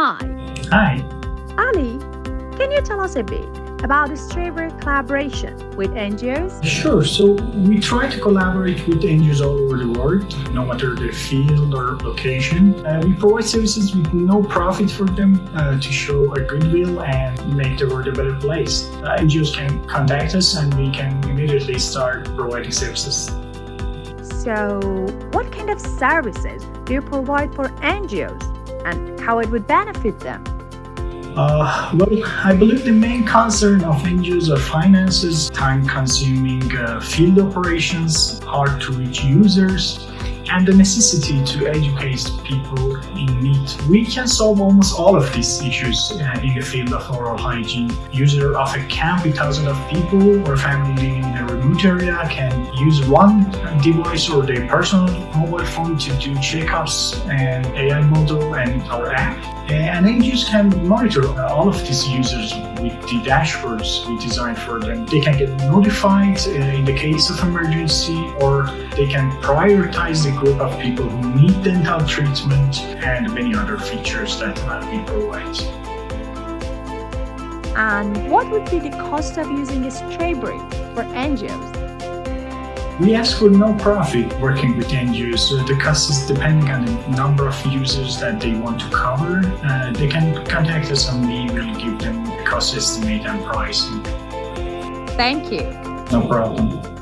Hi. Hi. Ali, can you tell us a bit about the Strawberry collaboration with NGOs? Sure. So we try to collaborate with NGOs all over the world, no matter the field or location. Uh, we provide services with no profit for them uh, to show our goodwill and make the world a better place. Uh, NGOs can contact us and we can immediately start providing services. So, what kind of services do you provide for NGOs and how it would benefit them? Uh, well, I believe the main concern of NGOs are finances, time-consuming uh, field operations, hard-to-reach users, and the necessity to educate people in need. We can solve almost all of these issues uh, in the field of oral hygiene. User of a camp with thousands of people or family living in a remote area can use one device or their personal mobile phone to do checkups and AI model and our app. And NGOs can monitor all of these users with the dashboards we designed for them. They can get notified uh, in the case of emergency or they can prioritize the group of people who need dental treatment and many other features that we provide. And what would be the cost of using Strawberry for NGOs? We ask for no profit working with NGOs. The cost is depending on the number of users that they want to cover. Uh, they can contact us and we will give them the cost estimate and pricing. Thank you. No problem.